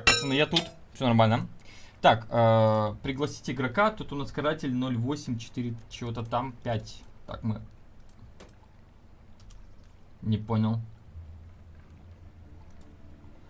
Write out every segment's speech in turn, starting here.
Так, пацаны, я тут. Все нормально. Так, э, пригласить игрока. Тут у нас каратель 084 чего-то там 5. Так, мы... Не понял.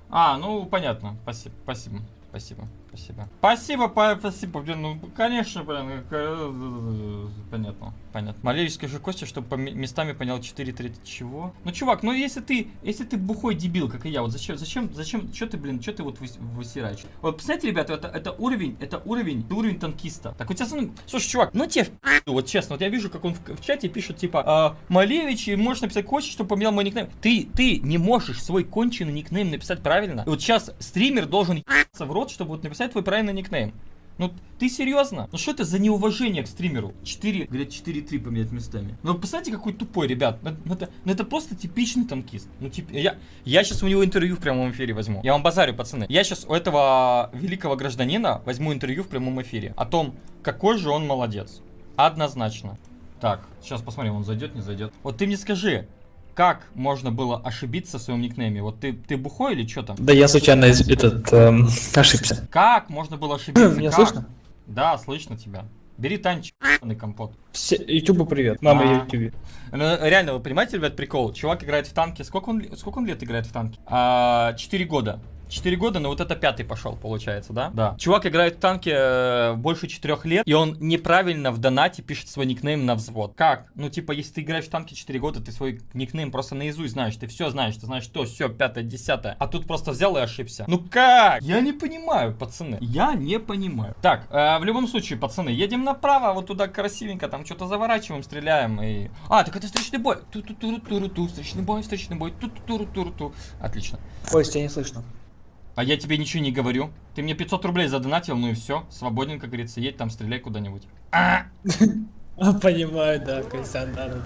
А, ну, понятно. Спасибо, спасибо, спасибо, спасибо. Спасибо, па- спасибо, блин, ну, конечно, блин, э, понятно, понятно. Малевич, скажи Костя, чтобы по ме- местами понял 4 трети чего? Ну, чувак, ну, если ты, если ты бухой дебил, как и я, вот зачем, зачем, зачем, что ты, блин, что ты вот выс- высираешь? Вот, представляете, ребята, это, это уровень, это уровень, это уровень танкиста. Так, у тебя, смотри, слушай, чувак, ну, тебе вот честно, вот я вижу, как он в, в чате пишет, типа, а, Малевич, и можешь написать Костя, чтобы поменял мой никнейм. Ты, ты не можешь свой конченый никнейм написать правильно. И вот сейчас стример должен в рот, чтобы вот написать твой правильный никнейм. Ну, ты серьезно? Ну что это за неуважение к стримеру? 4, говорят, 4-3 поменять местами. Ну, представьте, какой тупой, ребят. Ну, ну, это, ну, это просто типичный танкист. Ну, тип, я, я сейчас у него интервью в прямом эфире возьму. Я вам базарю, пацаны. Я сейчас у этого великого гражданина возьму интервью в прямом эфире. О том, какой же он молодец. Однозначно. Так, сейчас посмотрим, он зайдет, не зайдет. Вот ты мне скажи, как можно было ошибиться в своем никнейме? Вот ты, ты бухой или что там? Да я случайно этот эм, ошибся. Как можно было ошибиться? Меня Как? слышно? Да, слышно тебя. Бери танчик, компот. Все, Ютубу привет. Мама А. Ютубе. Ну, реально, вы понимаете, ребят, прикол? Чувак играет в танке. Сколько он, сколько он лет играет в танке? А, Четыре года. Четыре года, но вот это пятый пошел, получается, да? Да. Чувак играет в танке э, больше четырех лет, и он неправильно в донате пишет свой никнейм на взвод. Как? Ну, типа, если ты играешь в танке 4 года, ты свой никнейм просто наизусть знаешь, ты все знаешь, ты знаешь, что, все, пятое, десятое. А тут просто взял и ошибся. Ну как? Я не понимаю, пацаны. Я не понимаю. Так, э, в любом случае, пацаны, едем направо, вот туда красивенько, там что-то заворачиваем, стреляем и... А, так это встречный бой. Ту-ту-туру-туру-ту, встречный бой, встречный бой, ту-ту-туру-туру-ту. Отлично. Ой, тебя не слышно. А я тебе ничего не говорю. Ты мне 500 рублей задонатил, ну и все. Свободен, как говорится. Едь там, стреляй куда-нибудь. А! Понимаю, да, Костян, да, да,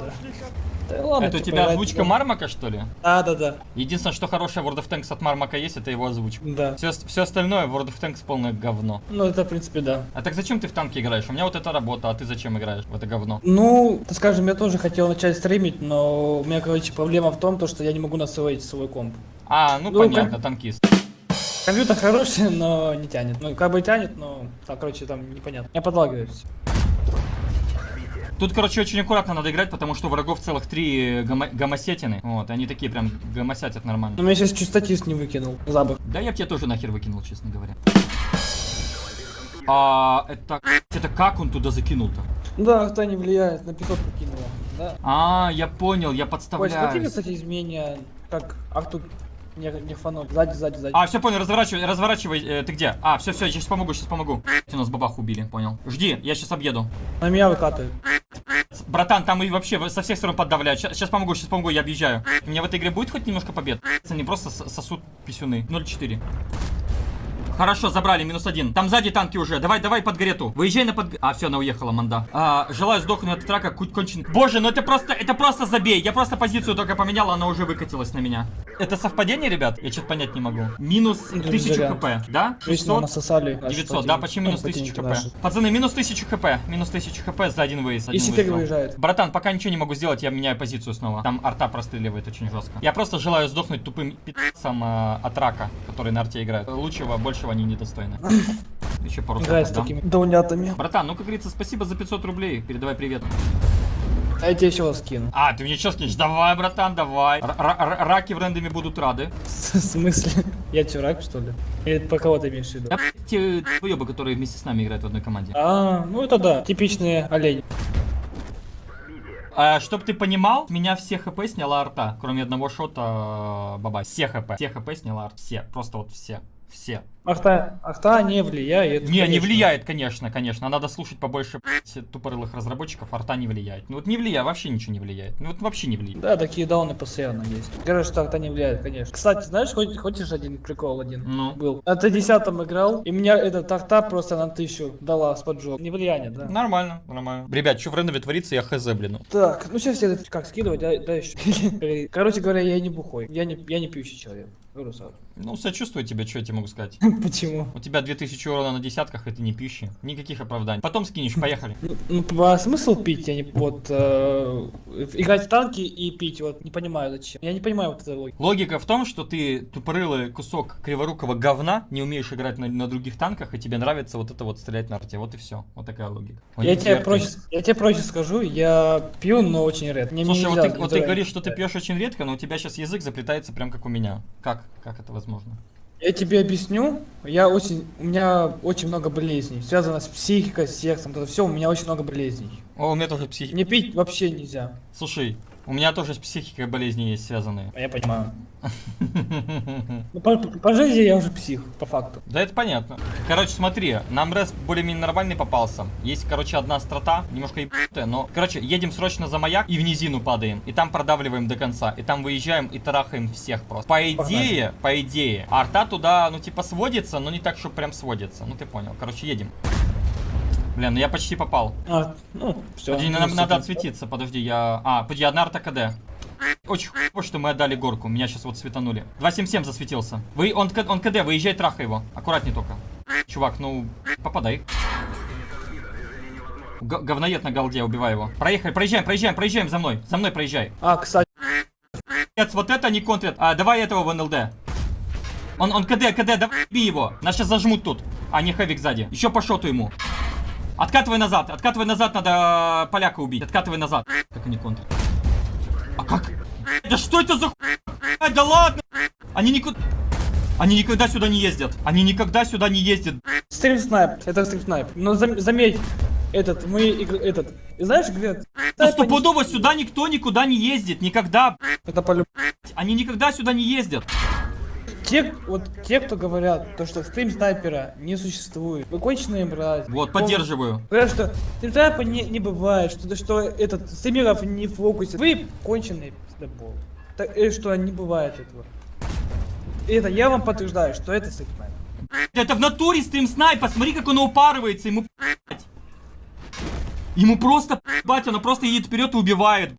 да. Ладно, Это у типа, тебя озвучка Мармака, что ли? Да, да, да. Единственное, что хорошее в World of Tanks от Мармака есть, это его озвучка. Да. Все, все остальное в World of Tanks полное говно. Ну, это, в принципе, да. А так зачем ты в танке играешь? У меня вот эта работа, а ты зачем играешь в это говно? Ну, скажем, я тоже хотел начать стримить, но у меня, короче, проблема в том, то, что я не могу настроить свой комп. А, ну, Ну, понятно, как- танкист. Компьютер хороший, но не тянет. Ну, как бы тянет, но, так, короче, там непонятно. Я подлагиваюсь. Тут, короче, очень аккуратно надо играть, потому что у врагов целых три гомо- гомосетины. Вот, они такие прям гомосятят нормально. Но меня сейчас чуть статист не выкинул. Забыл. Да я тебя тоже нахер выкинул, честно говоря. А, это... Это как он туда закинул-то? Да, кто не влияет, на 500 покинула. Да. А, я понял, я Ой, смотри, кстати, изменения, как Артур не, не фанат. Сзади, сзади, сзади. А, все понял, разворачивай, разворачивай, э, ты где? А, все, все, я сейчас помогу, сейчас помогу. У нас бабах убили, понял. Жди, я сейчас объеду. На меня выкатывают. Братан, там и вообще со всех сторон поддавляют. Сейчас помогу, сейчас помогу, я объезжаю. У меня в этой игре будет хоть немножко побед? Они просто сосут писюны. 0-4. Хорошо, забрали, минус один. Там сзади танки уже. Давай, давай под гарету. Выезжай на под... А, все, она уехала, манда. А, желаю сдохнуть от трака, куть кончен. Боже, ну это просто, это просто забей. Я просто позицию только поменял, она уже выкатилась на меня. Это совпадение, ребят? Я что-то понять не могу. Минус Ну, 1000 зря. хп, да? Жизнь нам насосали. наши 900, да, противники. почти минус Ну, 1000 противники хп. Пацаны, минус 1000 хп. Минус 1000 хп за один выезд. И выстрел. выезжает. Братан, пока ничего не могу сделать, я меняю позицию снова. Там арта простреливает очень жестко. Я просто желаю сдохнуть тупым пи***цам э, от рака, который на арте играет. Лучшего, большего они недостойны. Еще пару Играет с такими даунятами. Братан, ну как говорится, спасибо за 500 рублей. Передавай привет. А я тебе еще скину. А, ты мне что скинешь? Давай, братан, давай. Р- р- р- раки в рендоме будут рады. В смысле? Я чурак, что ли? Или по кого ты имеешь в виду? Да, те уебы, которые вместе с нами играют в одной команде. А, ну это да, типичные олени. А, чтоб ты понимал, меня все хп сняла арта, кроме одного шота э, баба. Все хп. Все хп сняла арта. Все. Просто вот все. Все. Ахта, ахта не влияет. Не, не конечно. влияет, конечно, конечно. Надо слушать побольше тупорылых разработчиков. Арта не влияет. Ну вот не влияет, вообще ничего не влияет. Ну вот вообще не влияет. Да, такие дауны постоянно есть. Говорят, что ахта не влияет, конечно. Кстати, знаешь, хоть, хочешь один прикол один? Ну. Был. На Т-10 играл, и меня эта ахта просто на тысячу дала с поджог. Не влияние, да. Нормально, нормально. Ребят, что в рендове творится, я хз, блин. Так, ну сейчас я как скидывать, да, да еще. Короче говоря, я не бухой. Я не, я не пьющий человек. Ну, сочувствую тебе, что я тебе могу сказать. Почему? У тебя 2000 урона на десятках, это не пищи. Никаких оправданий. Потом скинешь, поехали. Ну, Ну, смысл пить? Я не... Вот, э, играть в танки и пить, вот, не понимаю зачем. Я не понимаю вот этой логики. Логика в том, что ты тупорылый кусок криворукого говна, не умеешь играть на, на других танках, и тебе нравится вот это вот стрелять на арте. Вот и все. Вот такая логика. Я тебе, проще, я тебе проще скажу, я пью, но очень редко. Мне Слушай, вот ты, вот ты играть. говоришь, что ты пьешь очень редко, но у тебя сейчас язык заплетается прям как у меня. Как? Как это возможно? Я тебе объясню, я очень, у меня очень много болезней, связано с психикой, с сексом, это все, у меня очень много болезней. О, у меня тоже психика. Не пить вообще нельзя. Слушай, у меня тоже с психикой болезни есть связанные. Я понимаю. Ну, по, по жизни я уже псих, по факту. Да это понятно. Короче, смотри, нам рес более-менее нормальный попался. Есть, короче, одна страта, немножко ебанутая, но... Короче, едем срочно за маяк и в низину падаем. И там продавливаем до конца. И там выезжаем и тарахаем всех просто. По идее, по идее, арта туда, ну, типа, сводится, но не так, что прям сводится. Ну, ты понял. Короче, едем. Блин, ну я почти попал. А, ну, все. Подожди, нам надо отсветиться, подожди, я... А, подожди, одна арта КД. Очень хуево, что мы отдали горку, меня сейчас вот светанули. 277 засветился. Вы, он, он КД, выезжай, трахай его. Аккуратней только. Чувак, ну, попадай. Г- говноед на голде, убивай его. Проехали, проезжаем, проезжаем, проезжаем за мной. За мной проезжай. А, кстати, Нет, вот это не контрит. А, давай этого в НЛД. Он, он КД, КД, давай бей его. Нас сейчас зажмут тут. А, не хэвик сзади. Еще по шоту ему. Откатывай назад, откатывай назад, надо поляка убить. Откатывай назад. Как они контрят? А как? Да что это за хуйня? Да ладно! Они никуда... Они никогда сюда не ездят. Они никогда сюда не ездят. стрим снайп, это стрим снайп. Но зам- заметь, этот, мы, этот, знаешь, где? Ну стопудово сюда никто никуда не ездит. Никогда. Это полюб... Они никогда сюда не ездят. Те, вот те, кто говорят, то, что стрим снайпера не существует. Вы конченые брать. Вот, поддерживаю. Говорят, что стрим снайпера не, не бывает, что, что этот, стримеров не фокусит. Вы конченые пиздобол. Так, э, что не бывает этого. Это я вам подтверждаю, что это стрим снайпер. Это в натуре стрим снайпа, смотри, как он упарывается, ему. Ему просто п***ть, он просто едет вперед и убивает.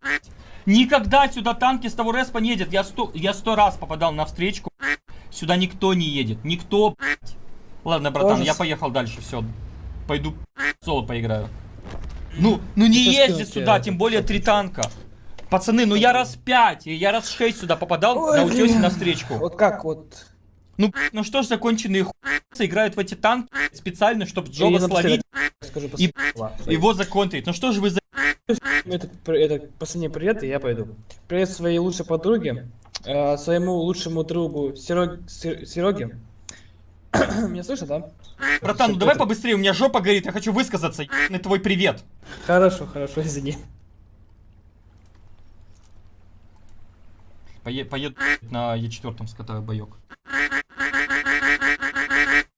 Никогда сюда танки с того респа не едет. Я сто, я сто раз попадал на встречку. Сюда никто не едет. Никто. Ладно, братан, Ужас. я поехал дальше, все. Пойду соло поиграю. Ну, ну не ездит сюда, тем более три танка. Пацаны, ну я раз пять, я раз шесть сюда попадал Ой, на утесе блин. на встречку. Вот как вот. Ну, ну что ж законченные хуйцы играют в эти танки специально, чтобы Джоба словить, Скажу И- его законтрить. Ну что же вы за... Это, это последний привет, и я пойду. Привет своей лучшей подруге, э, своему лучшему другу Серег, Сер- Сереге. Меня слышно, да? Братан, ну давай побыстрее, у меня жопа горит, я хочу высказаться. ебаный твой привет. Хорошо, хорошо, извини. Пое- поеду на Е4 скатаю боек.